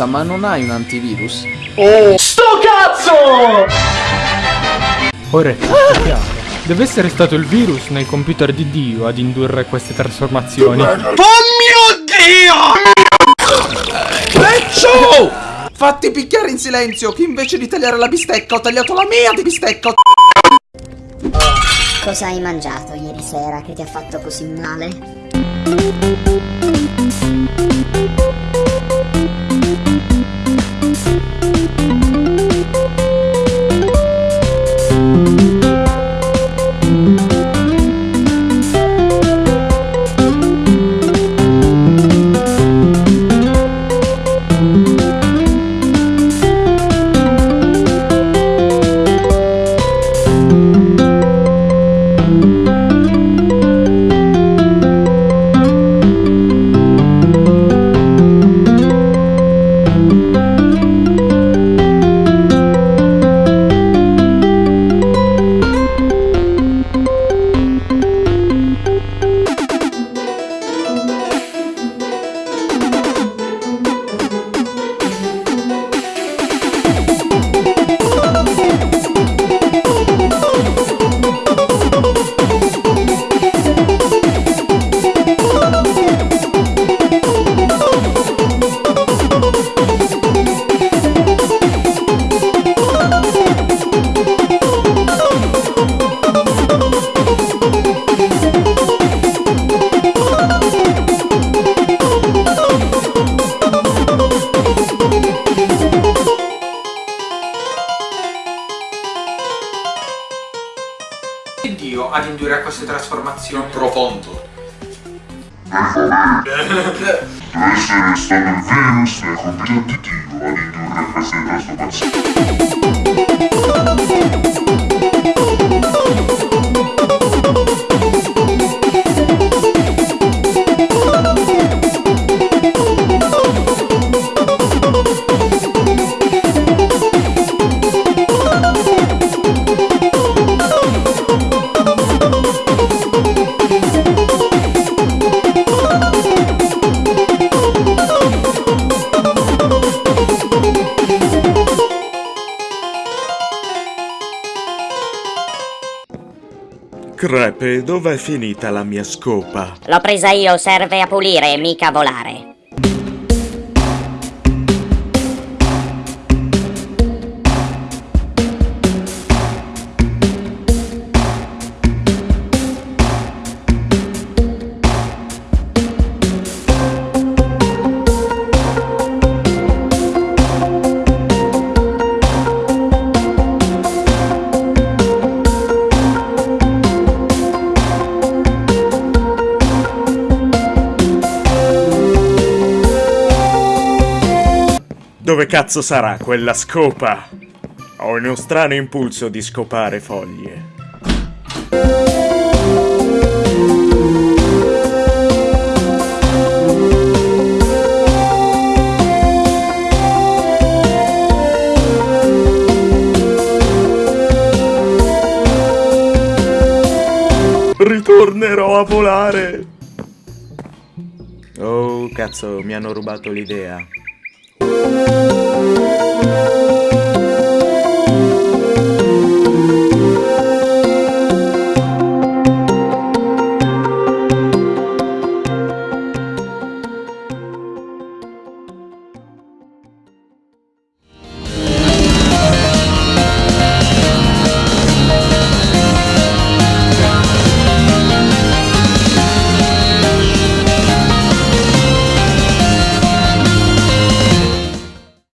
Scusa, ma non hai un antivirus? Oh, sto cazzo! Ora è tutto chiaro. Deve essere stato il virus nel computer di Dio ad indurre queste trasformazioni. Oh mio Dio! Leccio! Fatti picchiare in silenzio, che invece di tagliare la bistecca ho tagliato la mia di bistecca. Cosa hai mangiato ieri sera che ti ha fatto così male? Dio queste trasformazioni. Profondo. Deve essere stato il virus nel computer di Dio ad indurre queste trasformazioni. Crepe, dov'è finita la mia scopa? L'ho presa io, serve a pulire, mica volare. Dove cazzo sarà quella scopa? Ho uno strano impulso di scopare foglie. Ritornerò a volare! Oh, cazzo, mi hanno rubato l'idea. Música